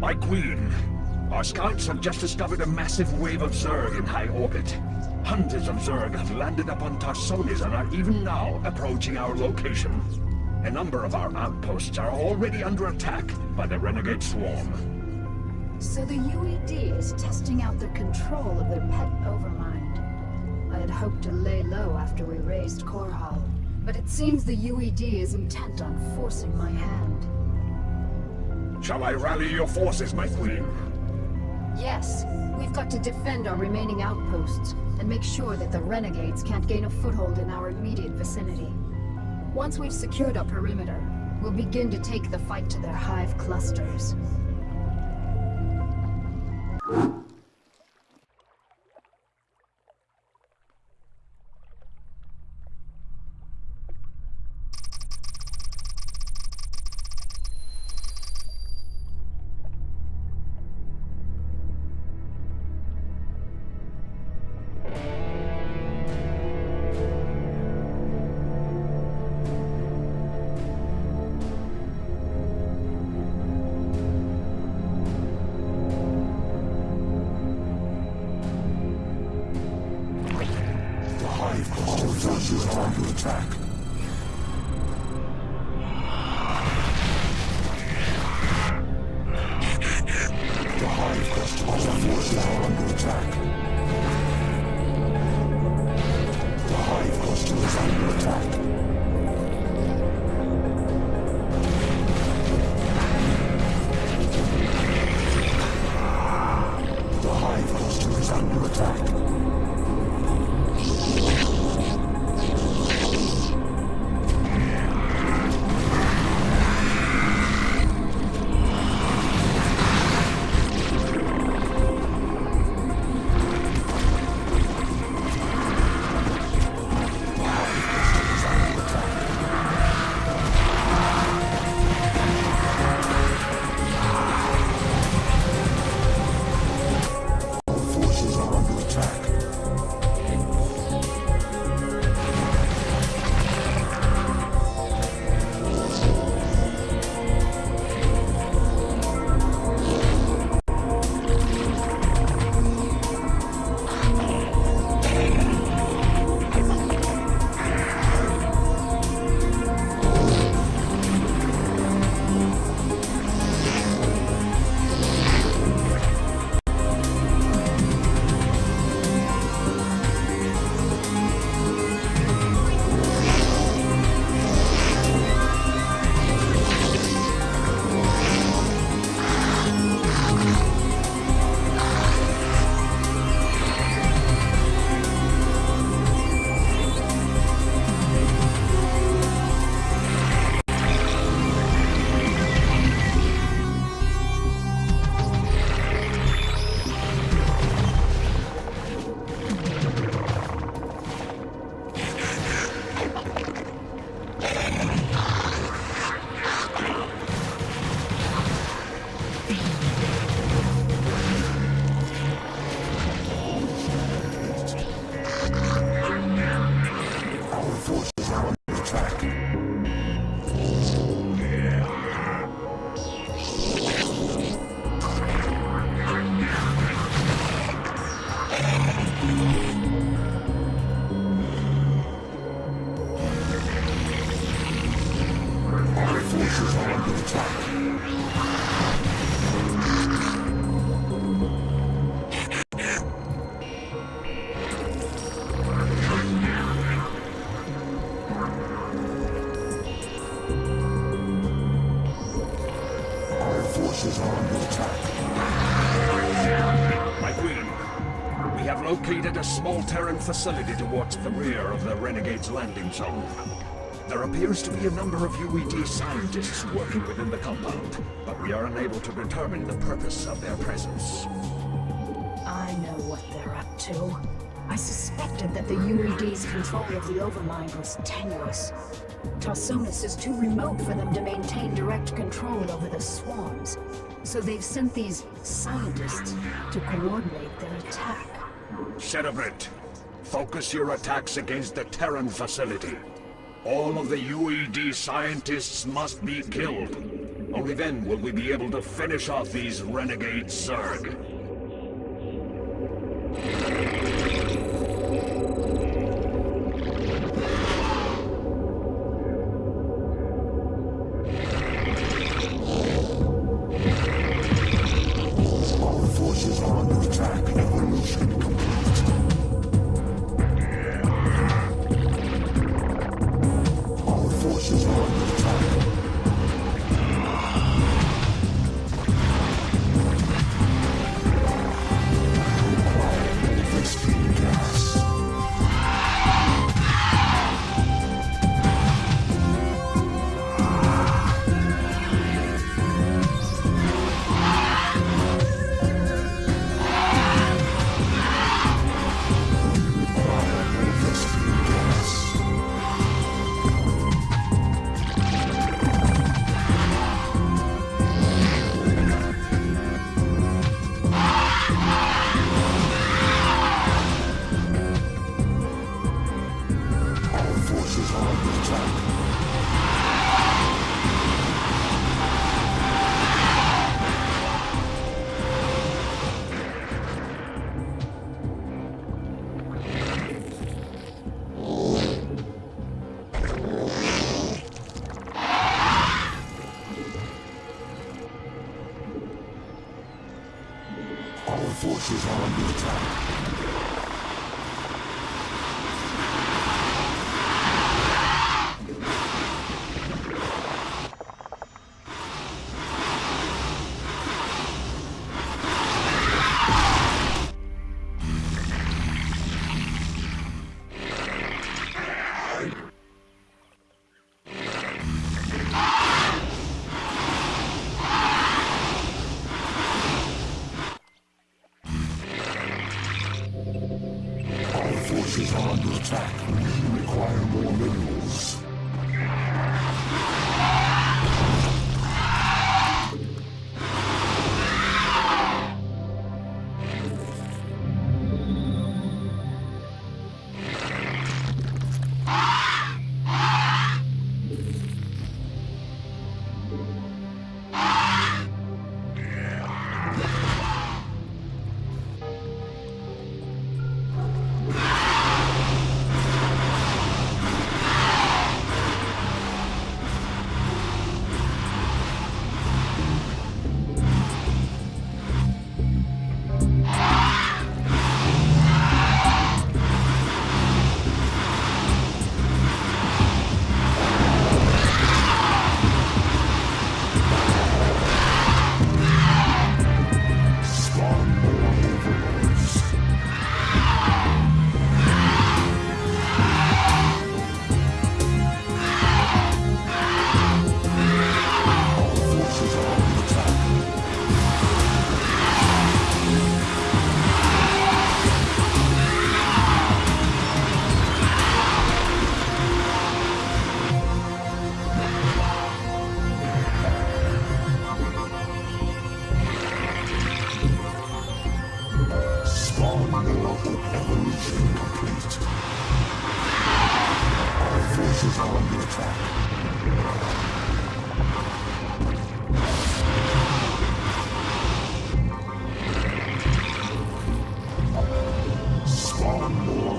My queen, our scouts have just discovered a massive wave of Zerg in high orbit. Hundreds of Zerg have landed upon Tarsonis and are even now approaching our location. A number of our outposts are already under attack by the Renegade Swarm. So the UED is testing out the control of their pet Overmind. I had hoped to lay low after we razed Korhal, but it seems the UED is intent on forcing my hand. Shall I rally your forces, my queen? Yes, we've got to defend our remaining outposts and make sure that the renegades can't gain a foothold in our immediate vicinity. Once we've secured our perimeter, we'll begin to take the fight to their hive clusters. attack. The Hive cluster is under attack. Located a small Terran facility towards the rear of the Renegade's landing zone. There appears to be a number of UED scientists working within the compound, but we are unable to determine the purpose of their presence. I know what they're up to. I suspected that the UED's control of the Overmind was tenuous. Tarsonis is too remote for them to maintain direct control over the swarms, so they've sent these scientists to coordinate their attack. Cerebrate, focus your attacks against the Terran facility. All of the UED scientists must be killed. Only then will we be able to finish off these renegade Zerg.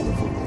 fútbol.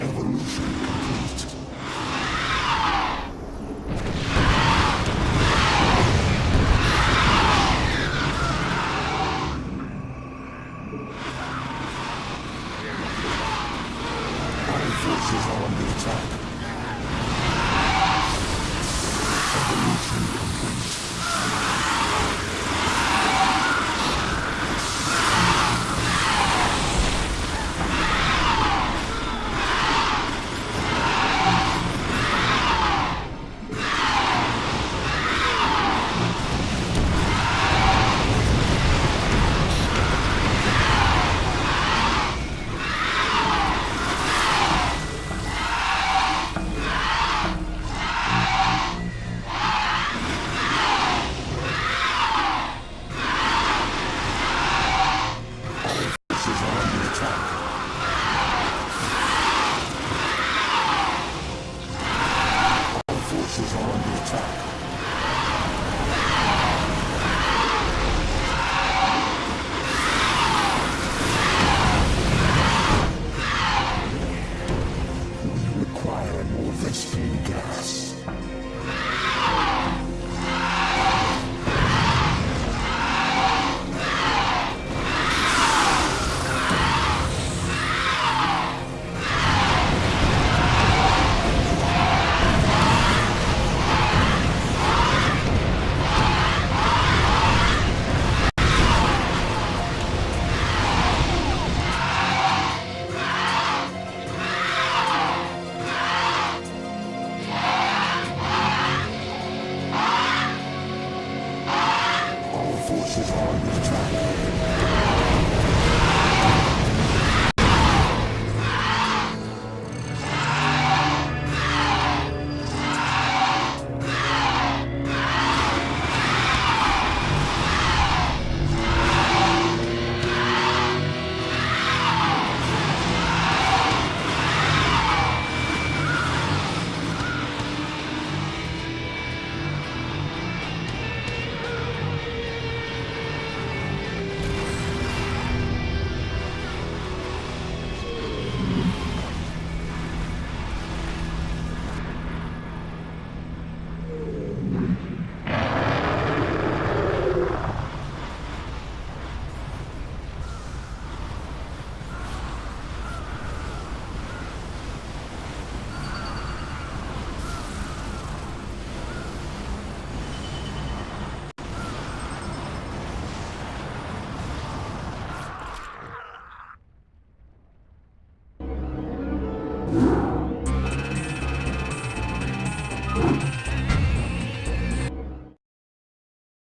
Evolution